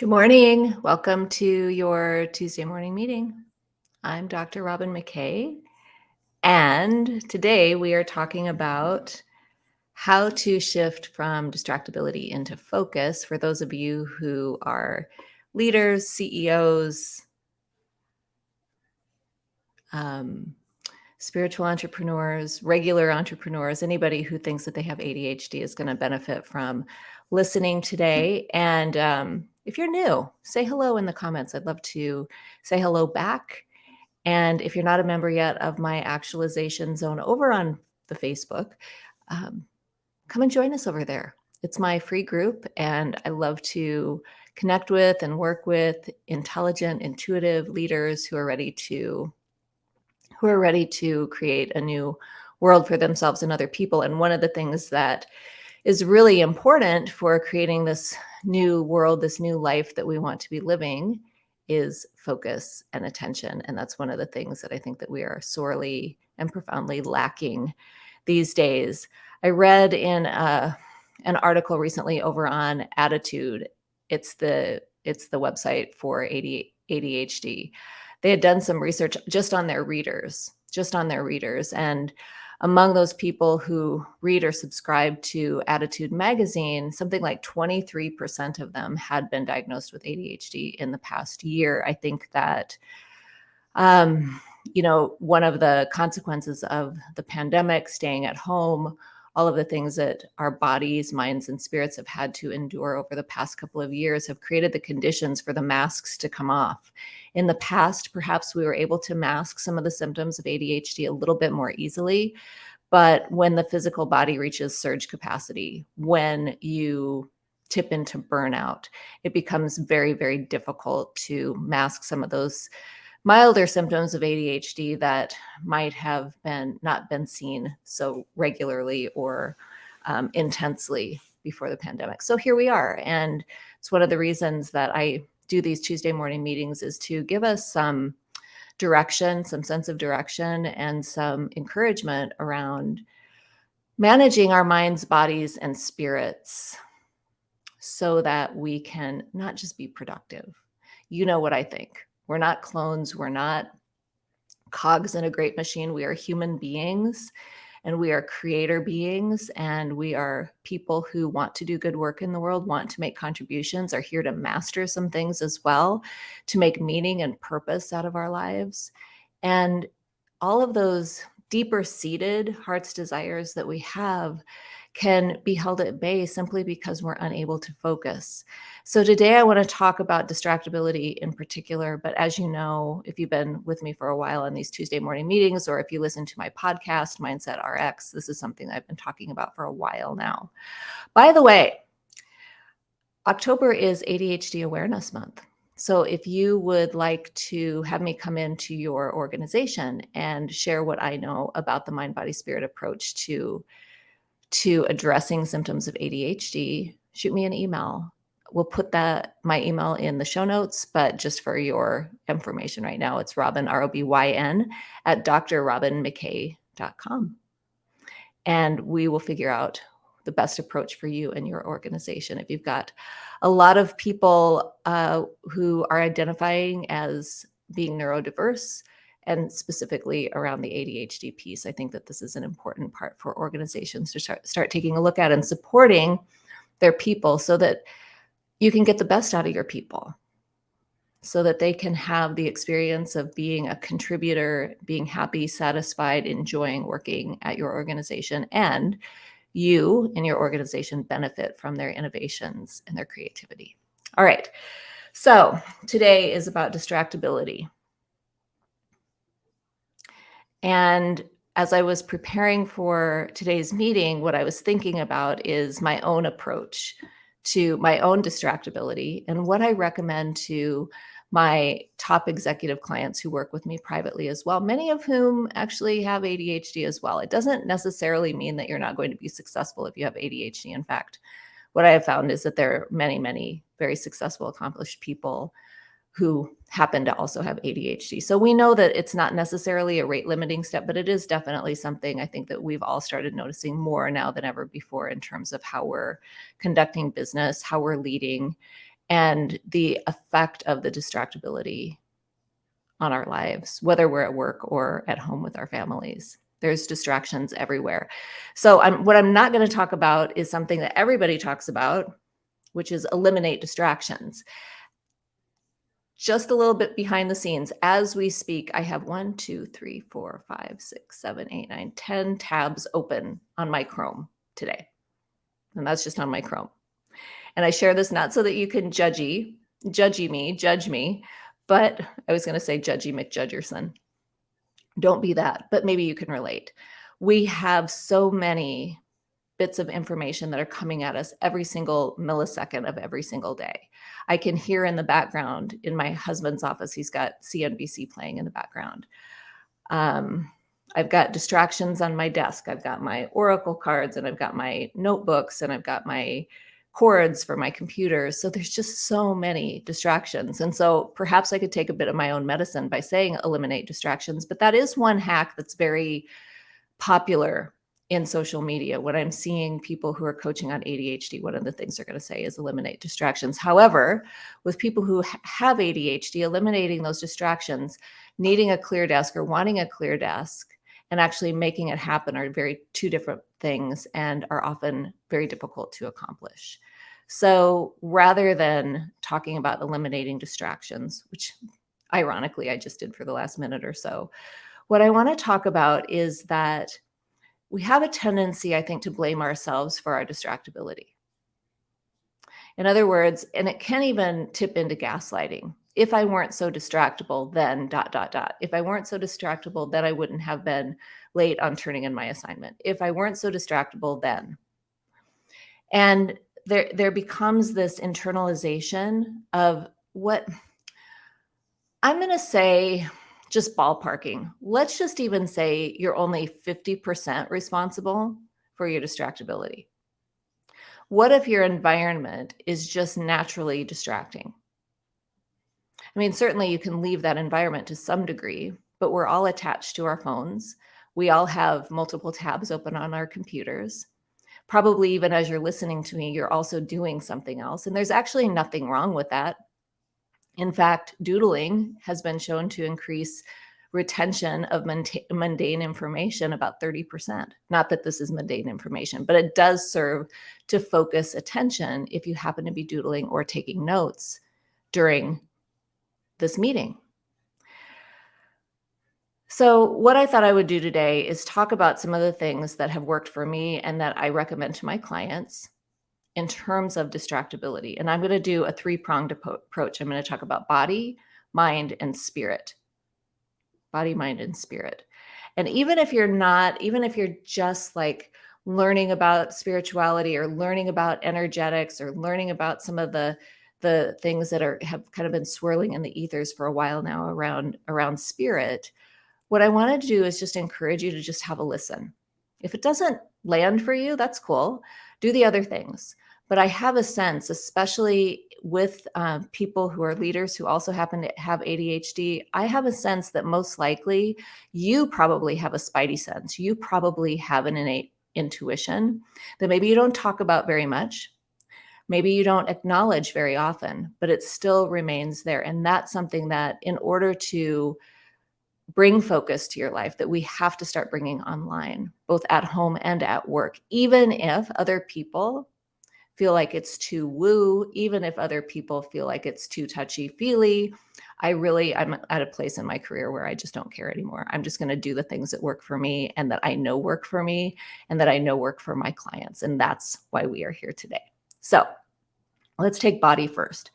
Good morning. Welcome to your Tuesday morning meeting. I'm Dr. Robyn McKay, and today we are talking about how to shift from distractibility into focus for those of you who are leaders, CEOs, um, spiritual entrepreneurs, regular entrepreneurs, anybody who thinks that they have ADHD is going to benefit from listening today. And um, if you're new, say hello in the comments. I'd love to say hello back. And if you're not a member yet of my actualization zone over on the Facebook, um, come and join us over there. It's my free group, and I love to connect with and work with intelligent, intuitive leaders who are ready to who are ready to create a new world for themselves and other people. And one of the things that is really important for creating this new world, this new life that we want to be living is focus and attention. And that's one of the things that I think that we are sorely and profoundly lacking these days. I read in a, uh, an article recently over on ADDitude. It's the it's the website for ADHD they had done some research just on their readers, just on their readers. And among those people who read or subscribe to ADDitude magazine, something like 23% of them had been diagnosed with ADHD in the past year. I think that, um, you know, one of the consequences of the pandemic, staying at home, all of the things that our bodies, minds, and spirits have had to endure over the past couple of years have created the conditions for the masks to come off. In the past, perhaps we were able to mask some of the symptoms of ADHD a little bit more easily. But when the physical body reaches surge capacity, when you tip into burnout, it becomes very, very difficult to mask some of those milder symptoms of ADHD that might have been not been seen so regularly or um, intensely before the pandemic. So here we are. And it's one of the reasons that I do these Tuesday morning meetings is to give us some direction, some sense of direction, and some encouragement around managing our minds, bodies, and spirits so that we can not just be productive. You know what I think. We're not clones. We're not cogs in a great machine. We are human beings and we are creator beings and we are people who want to do good work in the world, want to make contributions, are here to master some things as well, to make meaning and purpose out of our lives. And all of those deeper seated heart's desires that we have can be held at bay simply because we're unable to focus. So today I want to talk about distractibility in particular, but as you know, if you've been with me for a while on these Tuesday morning meetings, or if you listen to my podcast, Mindset RX, this is something I've been talking about for a while now. By the way, October is ADHD Awareness Month. So if you would like to have me come into your organization and share what I know about the mind body spirit approach to to addressing symptoms of ADHD, shoot me an email. We'll put that my email in the show notes, but just for your information right now, it's Robyn R O B Y N at drrobynmckay.com. And we will figure out the best approach for you and your organization. If you've got a lot of people uh, who are identifying as being neurodiverse, and specifically around the ADHD piece. I think that this is an important part for organizations to start, start taking a look at and supporting their people so that you can get the best out of your people so that they can have the experience of being a contributor, being happy, satisfied, enjoying working at your organization, and you and your organization benefit from their innovations and their creativity. All right. So today is about distractibility. And as I was preparing for today's meeting, what I was thinking about is my own approach to my own distractibility and what I recommend to my top executive clients who work with me privately as well, many of whom actually have ADHD as well. It doesn't necessarily mean that you're not going to be successful if you have ADHD. In fact, what I have found is that there are many, many very successful, accomplished people who happen to also have ADHD. So we know that it's not necessarily a rate limiting step, but it is definitely something I think that we've all started noticing more now than ever before in terms of how we're conducting business, how we're leading, and the effect of the distractibility on our lives, whether we're at work or at home with our families. There's distractions everywhere. So I'm, what I'm not going to talk about is something that everybody talks about, which is eliminate distractions. Just a little bit behind the scenes, as we speak, I have one, two, three, four, five, six, seven, eight, nine, ten tabs open on my Chrome today. And that's just on my Chrome. And I share this not so that you can judgy, judgy me, judge me, but I was going to say judgy McJudgerson. Don't be that, but maybe you can relate. We have so many bits of information that are coming at us every single millisecond of every single day. I can hear in the background in my husband's office, he's got CNBC playing in the background. Um, I've got distractions on my desk. I've got my Oracle cards and I've got my notebooks and I've got my cords for my computers. So there's just so many distractions. And so perhaps I could take a bit of my own medicine by saying eliminate distractions, but that is one hack that's very popular in social media. When I'm seeing people who are coaching on ADHD, one of the things they're going to say is eliminate distractions. However, with people who have ADHD, eliminating those distractions, needing a clear desk or wanting a clear desk and actually making it happen are very two different things and are often very difficult to accomplish. So rather than talking about eliminating distractions, which ironically I just did for the last minute or so, what I want to talk about is that we have a tendency, I think, to blame ourselves for our distractibility. In other words, and it can even tip into gaslighting if I weren't so distractible, then dot, dot, dot. If I weren't so distractible, then I wouldn't have been late on turning in my assignment. If I weren't so distractible, then. And there, there becomes this internalization of what I'm going to say, just ballparking. Let's just even say you're only 50% responsible for your distractibility. What if your environment is just naturally distracting? I mean, certainly you can leave that environment to some degree, but we're all attached to our phones. We all have multiple tabs open on our computers. Probably even as you're listening to me, you're also doing something else. And there's actually nothing wrong with that. In fact, doodling has been shown to increase retention of mundane information about 30%. Not that this is mundane information, but it does serve to focus attention if you happen to be doodling or taking notes during this meeting. So what I thought I would do today is talk about some of the things that have worked for me and that I recommend to my clients in terms of distractibility. And I'm going to do a three-pronged approach. I'm going to talk about body, mind, and spirit. Body, mind, and spirit. And even if you're not, even if you're just like learning about spirituality or learning about energetics or learning about some of the the things that are have kind of been swirling in the ethers for a while now around around spirit what i want to do is just encourage you to just have a listen if it doesn't land for you that's cool do the other things but i have a sense especially with um, people who are leaders who also happen to have adhd i have a sense that most likely you probably have a spidey sense. You probably have an innate intuition that maybe you don't talk about very much. Maybe you don't acknowledge very often, but it still remains there. And that's something that in order to bring focus to your life that we have to start bringing online, both at home and at work, even if other people feel like it's too woo, even if other people feel like it's too touchy feely. I really, I'm at a place in my career where I just don't care anymore. I'm just going to do the things that work for me and that I know work for me and that I know work for my clients. And that's why we are here today. So Let's take body first.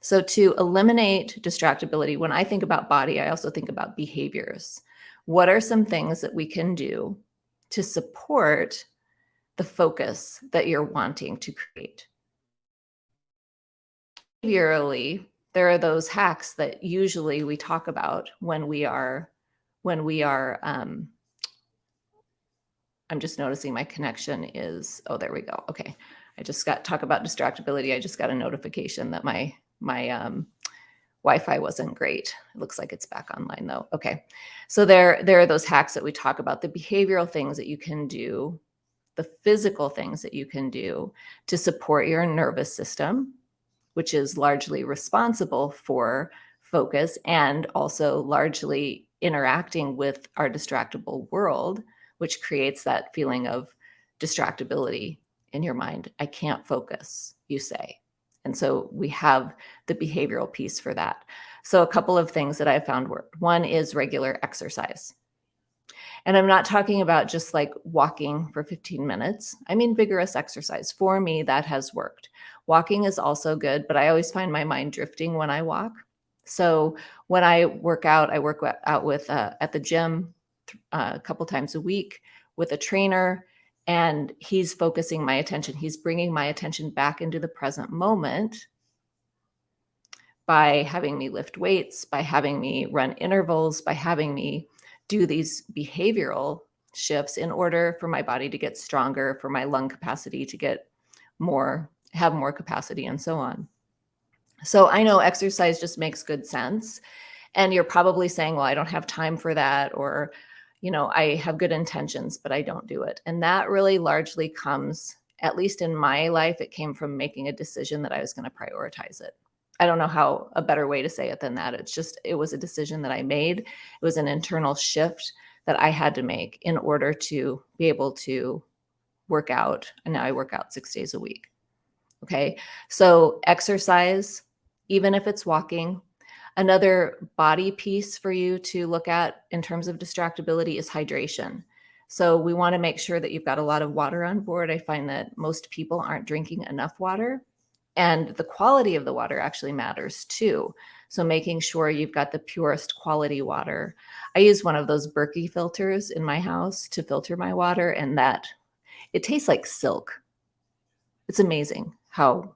So to eliminate distractibility, when I think about body, I also think about behaviors. What are some things that we can do to support the focus that you're wanting to create? Behaviorally, there are those hacks that usually we talk about when we are, when we are, um, I'm just noticing my connection is, oh, there we go. Okay. I just got talk about distractibility. I just got a notification that my my um, Wi-Fi wasn't great. It looks like it's back online though. Okay. So there, there are those hacks that we talk about, the behavioral things that you can do the physical things that you can do to support your nervous system, which is largely responsible for focus and also largely interacting with our distractible world, which creates that feeling of distractibility in your mind. I can't focus, you say. And so we have the behavioral piece for that. So a couple of things that I found work. One is regular exercise. And I'm not talking about just like walking for 15 minutes. I mean vigorous exercise. For me, that has worked. Walking is also good, but I always find my mind drifting when I walk. So when I work out, I work out with uh, at the gym uh, a couple times a week with a trainer and he's focusing my attention. He's bringing my attention back into the present moment by having me lift weights, by having me run intervals, by having me do these behavioral shifts in order for my body to get stronger, for my lung capacity to get more, have more capacity and so on. So I know exercise just makes good sense. And you're probably saying, well, I don't have time for that, or you know, I have good intentions, but I don't do it. And that really largely comes, at least in my life, it came from making a decision that I was going to prioritize it. I don't know how a better way to say it than that. It's just, it was a decision that I made. It was an internal shift that I had to make in order to be able to work out. And now I work out six days a week. Okay. So exercise, even if it's walking, Another body piece for you to look at in terms of distractibility is hydration. So we want to make sure that you've got a lot of water on board. I find that most people aren't drinking enough water and the quality of the water actually matters too. So making sure you've got the purest quality water. I use one of those Berkey filters in my house to filter my water and that it tastes like silk. It's amazing how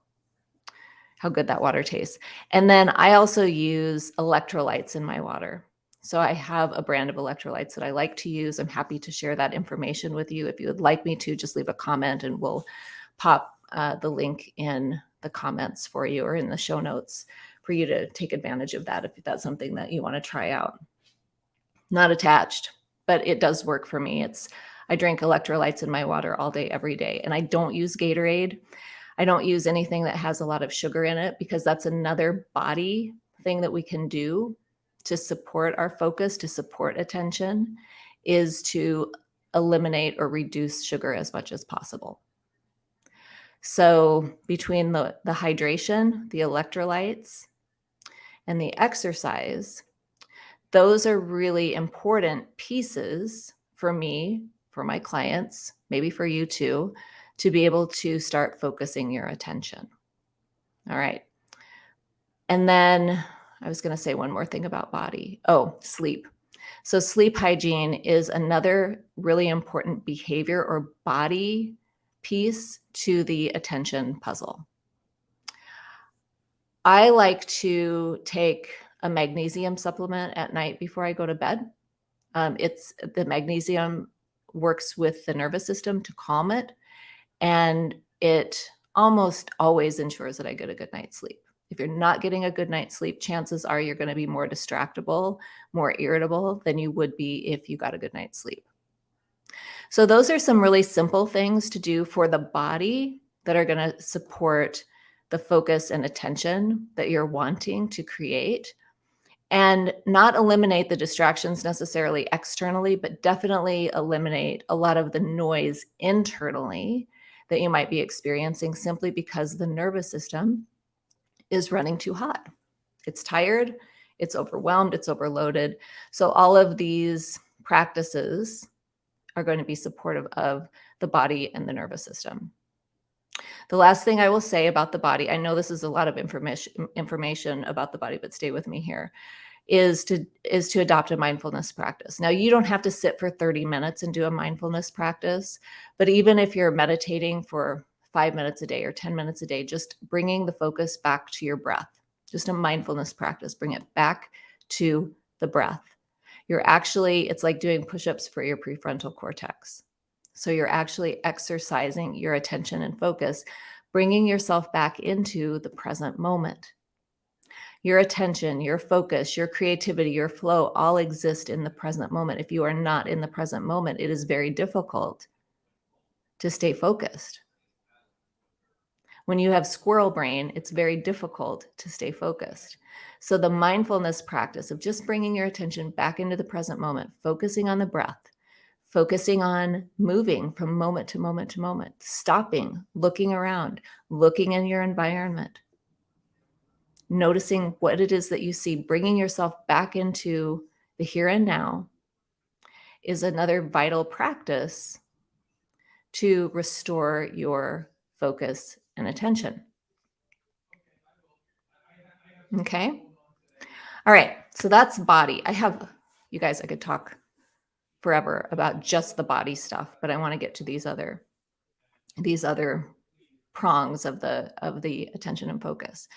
how good that water tastes. And then I also use electrolytes in my water. So I have a brand of electrolytes that I like to use. I'm happy to share that information with you. If you would like me to, just leave a comment and we'll pop uh, the link in the comments for you or in the show notes for you to take advantage of that if that's something that you want to try out. Not attached, but it does work for me. It's I drink electrolytes in my water all day, every day, and I don't use Gatorade. I don't use anything that has a lot of sugar in it because that's another body thing that we can do to support our focus, to support attention, is to eliminate or reduce sugar as much as possible. So between the, the hydration, the electrolytes, and the exercise, those are really important pieces for me, for my clients, maybe for you too, to be able to start focusing your attention. All right. And then I was going to say one more thing about body. Oh, sleep. So sleep hygiene is another really important behavior or body piece to the attention puzzle. I like to take a magnesium supplement at night before I go to bed. Um, it's the magnesium works with the nervous system to calm it and it almost always ensures that I get a good night's sleep. If you're not getting a good night's sleep, chances are you're going to be more distractible, more irritable than you would be if you got a good night's sleep. So those are some really simple things to do for the body that are going to support the focus and attention that you're wanting to create and not eliminate the distractions necessarily externally, but definitely eliminate a lot of the noise internally that you might be experiencing simply because the nervous system is running too hot. It's tired, it's overwhelmed, it's overloaded. So all of these practices are going to be supportive of the body and the nervous system. The last thing I will say about the body, I know this is a lot of information information about the body, but stay with me here, is to is to adopt a mindfulness practice. Now, you don't have to sit for 30 minutes and do a mindfulness practice, but even if you're meditating for 5 minutes a day or 10 minutes a day, just bringing the focus back to your breath. Just a mindfulness practice, bring it back to the breath. You're actually it's like doing push-ups for your prefrontal cortex. So you're actually exercising your attention and focus, bringing yourself back into the present moment your attention, your focus, your creativity, your flow all exist in the present moment. If you are not in the present moment, it is very difficult to stay focused. When you have squirrel brain, it's very difficult to stay focused. So the mindfulness practice of just bringing your attention back into the present moment, focusing on the breath, focusing on moving from moment to moment to moment, stopping, looking around, looking in your environment, noticing what it is that you see, bringing yourself back into the here and now is another vital practice to restore your focus and attention. Okay. All right. So that's body. I have, you guys, I could talk forever about just the body stuff, but I want to get to these other, these other prongs of the, of the attention and focus.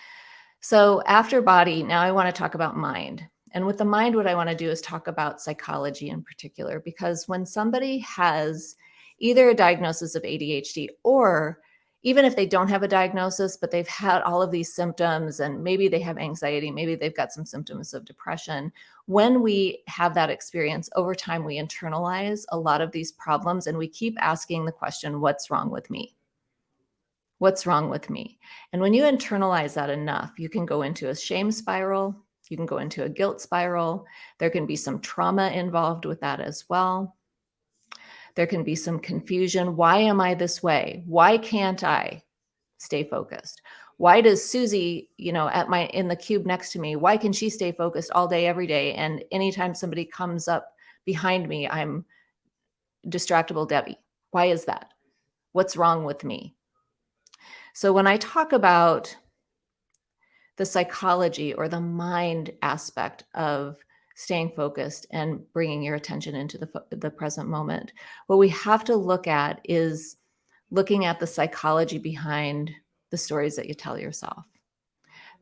So after body, now I want to talk about mind. And with the mind, what I want to do is talk about psychology in particular, because when somebody has either a diagnosis of ADHD or even if they don't have a diagnosis, but they've had all of these symptoms and maybe they have anxiety, maybe they've got some symptoms of depression. When we have that experience over time, we internalize a lot of these problems and we keep asking the question, what's wrong with me? What's wrong with me? And when you internalize that enough, you can go into a shame spiral. You can go into a guilt spiral. There can be some trauma involved with that as well. There can be some confusion. Why am I this way? Why can't I stay focused? Why does Susie, you know, at my in the cube next to me, why can she stay focused all day, every day? And anytime somebody comes up behind me, I'm distractible Debbie. Why is that? What's wrong with me? So when I talk about the psychology or the mind aspect of staying focused and bringing your attention into the, the present moment. What we have to look at is looking at the psychology behind the stories that you tell yourself.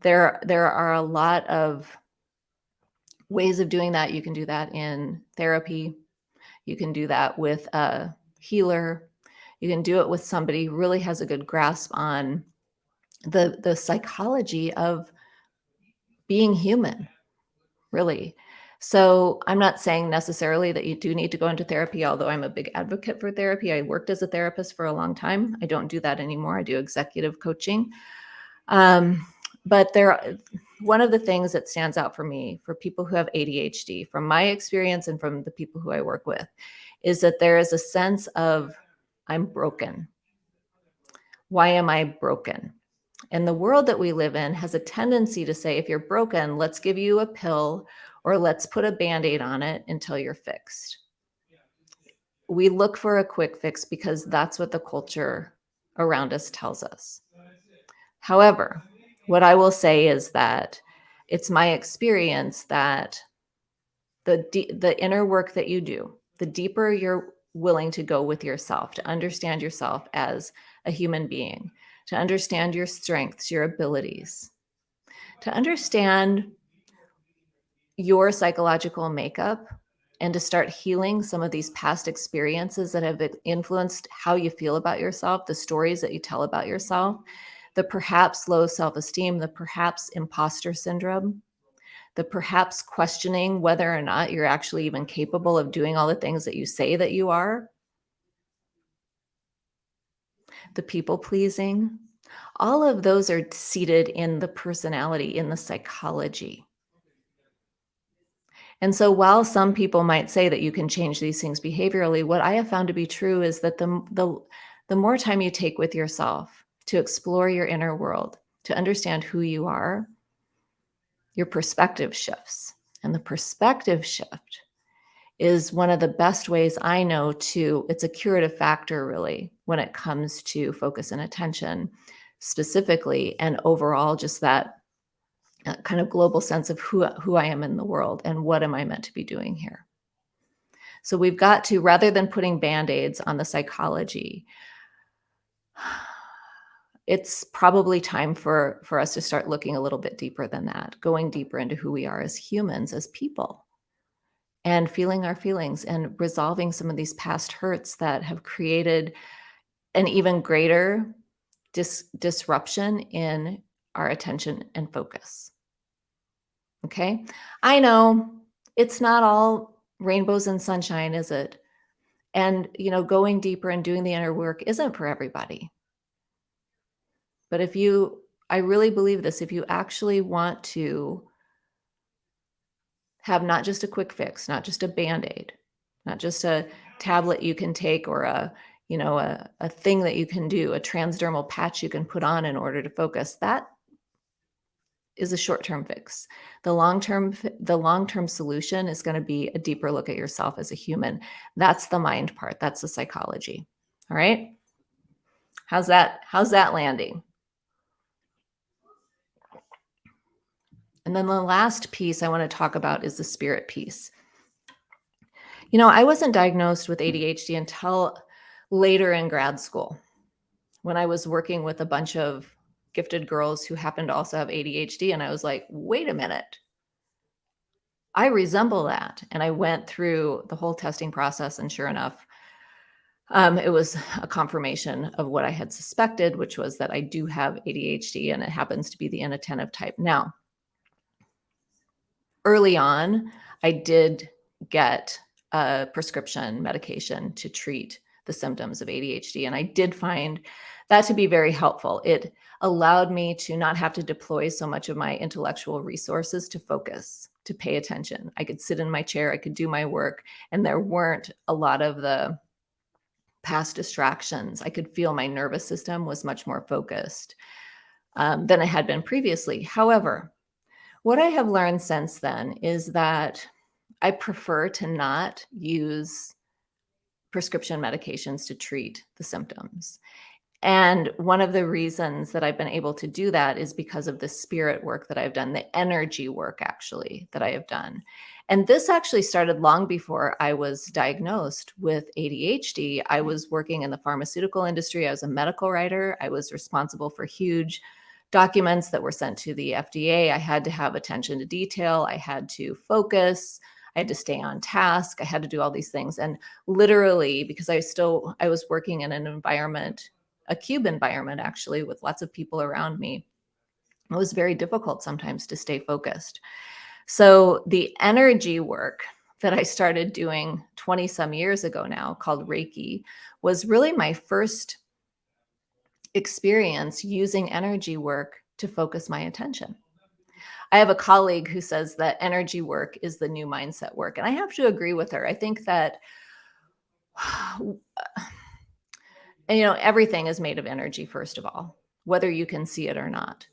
There, there are a lot of ways of doing that. You can do that in therapy. You can do that with a healer. You can do it with somebody who really has a good grasp on the, the psychology of being human, really. So I'm not saying necessarily that you do need to go into therapy, although I'm a big advocate for therapy. I worked as a therapist for a long time. I don't do that anymore. I do executive coaching. Um, but there, one of the things that stands out for me, for people who have ADHD, from my experience and from the people who I work with, is that there is a sense of I'm broken. Why am I broken? And the world that we live in has a tendency to say, if you're broken, let's give you a pill or let's put a band-aid on it until you're fixed. We look for a quick fix because that's what the culture around us tells us. However, what I will say is that it's my experience that the, the inner work that you do, the deeper you're willing to go with yourself, to understand yourself as a human being, to understand your strengths, your abilities, to understand your psychological makeup and to start healing some of these past experiences that have influenced how you feel about yourself, the stories that you tell about yourself, the perhaps low self-esteem, the perhaps imposter syndrome, the perhaps questioning whether or not you're actually even capable of doing all the things that you say that you are, the people pleasing, all of those are seated in the personality, in the psychology. And so while some people might say that you can change these things behaviorally, what I have found to be true is that the, the, the more time you take with yourself to explore your inner world, to understand who you are, your perspective shifts. And the perspective shift is one of the best ways I know to, it's a curative factor really, when it comes to focus and attention specifically, and overall just that kind of global sense of who, who I am in the world and what am I meant to be doing here. So we've got to, rather than putting band-aids on the psychology, it's probably time for, for us to start looking a little bit deeper than that, going deeper into who we are as humans, as people, and feeling our feelings and resolving some of these past hurts that have created an even greater dis disruption in our attention and focus. Okay, I know it's not all rainbows and sunshine, is it? And, you know, going deeper and doing the inner work isn't for everybody. But if you I really believe this, if you actually want to have not just a quick fix, not just a Band-Aid, not just a tablet you can take or a, you know, a, a thing that you can do, a transdermal patch you can put on in order to focus, that is a short-term fix. The long-term the long-term solution is going to be a deeper look at yourself as a human. That's the mind part. That's the psychology. All right? How's that how's that landing? And then the last piece I want to talk about is the spirit piece. You know, I wasn't diagnosed with ADHD until later in grad school when I was working with a bunch of gifted girls who happened to also have ADHD. And I was like, wait a minute. I resemble that. And I went through the whole testing process. And sure enough, um, it was a confirmation of what I had suspected, which was that I do have ADHD and it happens to be the inattentive type. Now, early on, I did get a prescription medication to treat the symptoms of ADHD. And I did find that to be very helpful. It allowed me to not have to deploy so much of my intellectual resources to focus, to pay attention. I could sit in my chair, I could do my work, and there weren't a lot of the past distractions. I could feel my nervous system was much more focused um, than it had been previously. However, what I have learned since then is that I prefer to not use prescription medications to treat the symptoms. And one of the reasons that I've been able to do that is because of the spirit work that I've done, the energy work actually that I have done. And this actually started long before I was diagnosed with ADHD. I mm. was working in the pharmaceutical industry. I was a medical writer. I was responsible for huge documents that were sent to the FDA. I had to have attention to detail. I had to focus. I had to stay on task. I had to do all these things. And literally, because I still, I was working in an environment, a cube environment actually, with lots of people around me, it was very difficult sometimes to stay focused. So the energy work that I started doing 20 some years ago now called Reiki was really my first experience using energy work to focus my attention. I have a colleague who says that energy work is the new mindset work. And I have to agree with her. I think that, and, you know, everything is made of energy, first of all, whether you can see it or not.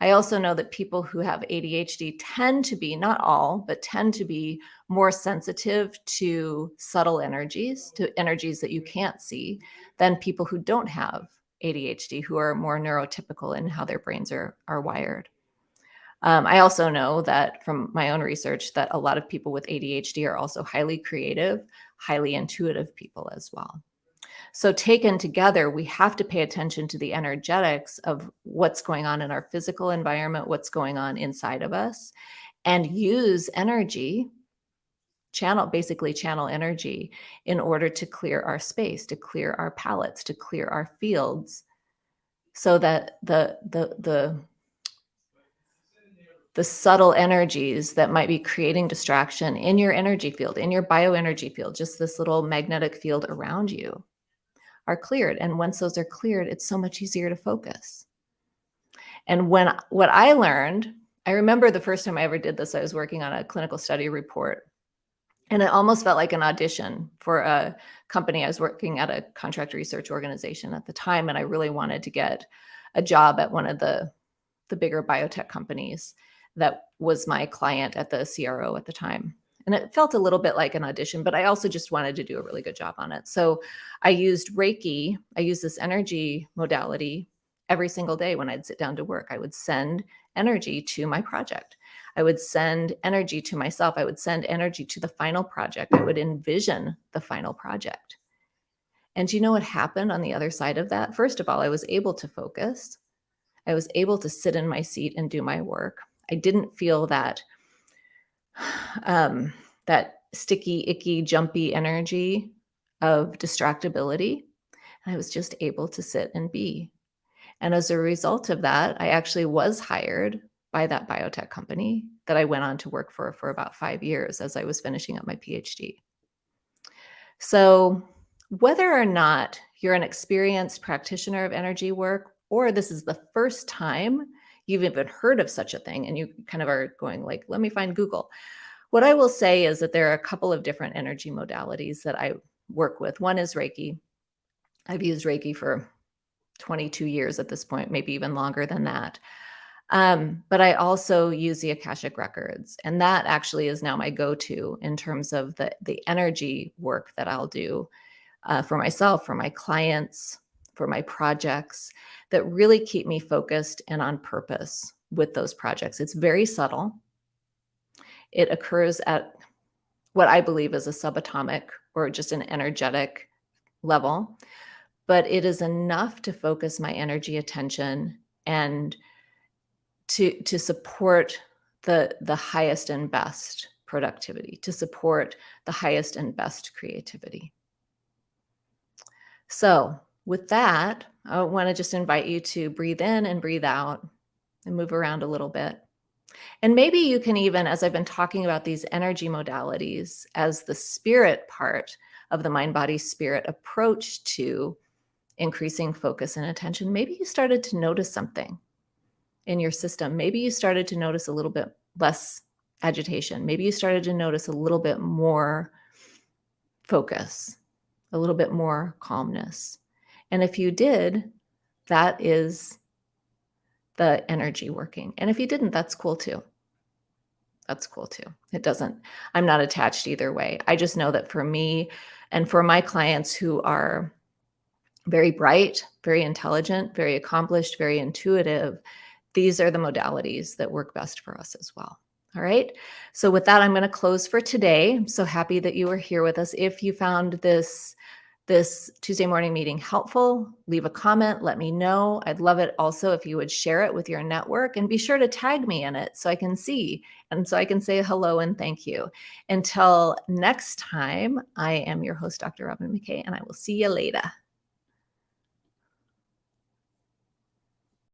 I also know that people who have ADHD tend to be, not all, but tend to be more sensitive to subtle energies, to energies that you can't see, than people who don't have ADHD who are more neurotypical in how their brains are, are wired. Um, I also know that from my own research that a lot of people with ADHD are also highly creative, highly intuitive people as well. So taken together, we have to pay attention to the energetics of what's going on in our physical environment, what's going on inside of us, and use energy channel, basically channel energy in order to clear our space, to clear our palettes, to clear our fields so that the, the, the, the subtle energies that might be creating distraction in your energy field, in your bioenergy field, just this little magnetic field around you are cleared. And once those are cleared, it's so much easier to focus. And when what I learned, I remember the first time I ever did this, I was working on a clinical study report and it almost felt like an audition for a company. I was working at a contract research organization at the time, and I really wanted to get a job at one of the, the bigger biotech companies that was my client at the CRO at the time. And it felt a little bit like an audition, but I also just wanted to do a really good job on it. So I used Reiki. I used this energy modality every single day when I'd sit down to work. I would send energy to my project. I would send energy to myself. I would send energy to the final project. I would envision the final project. And you know what happened on the other side of that? First of all, I was able to focus. I was able to sit in my seat and do my work. I didn't feel that um, that sticky, icky, jumpy energy of distractibility. And I was just able to sit and be. And as a result of that, I actually was hired by that biotech company that I went on to work for for about five years as I was finishing up my PhD. So, whether or not you're an experienced practitioner of energy work, or this is the first time you've even heard of such a thing and you kind of are going like, let me find Google. What I will say is that there are a couple of different energy modalities that I work with. One is Reiki. I've used Reiki for 22 years at this point, maybe even longer than that. Um, but I also use the Akashic Records, and that actually is now my go-to in terms of the the energy work that I'll do uh, for myself, for my clients, for my projects that really keep me focused and on purpose with those projects. It's very subtle. It occurs at what I believe is a subatomic or just an energetic level, but it is enough to focus my energy attention and to to support the the highest and best productivity, to support the highest and best creativity. So with that, I want to just invite you to breathe in and breathe out and move around a little bit. And maybe you can even, as I've been talking about these energy modalities, as the spirit part of the mind body spirit approach to increasing focus and attention, maybe you started to notice something in your system. Maybe you started to notice a little bit less agitation. Maybe you started to notice a little bit more focus, a little bit more calmness. And if you did, that is the energy working. And if you didn't, that's cool too. That's cool too. It doesn't, I'm not attached either way. I just know that for me and for my clients who are very bright, very intelligent, very accomplished, very intuitive, these are the modalities that work best for us as well. All right. So with that, I'm going to close for today. I'm so happy that you were here with us. If you found this this Tuesday morning meeting helpful, leave a comment, let me know. I'd love it also if you would share it with your network and be sure to tag me in it so I can see and so I can say hello and thank you. Until next time, I am your host, Dr. Robyn McKay, and I will see you later.